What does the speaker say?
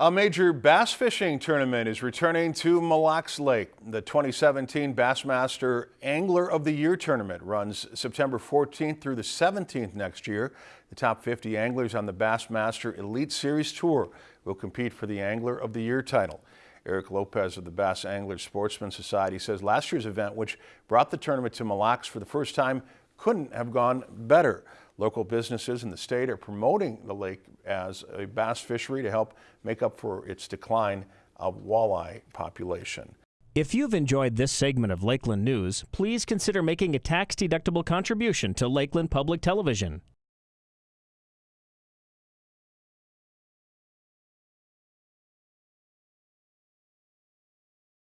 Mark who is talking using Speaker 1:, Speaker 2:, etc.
Speaker 1: A major bass fishing tournament is returning to Mille Lacs Lake. The 2017 Bassmaster Angler of the Year tournament runs September 14th through the 17th next year. The top 50 anglers on the Bassmaster Elite Series Tour will compete for the Angler of the Year title. Eric Lopez of the Bass Anglers Sportsman Society says last year's event, which brought the tournament to Mille Lacs for the first time, couldn't have gone better. Local businesses in the state are promoting the lake as a bass fishery to help make up for its decline of walleye population.
Speaker 2: If you've enjoyed this segment of Lakeland News, please consider making a tax-deductible contribution to Lakeland Public Television.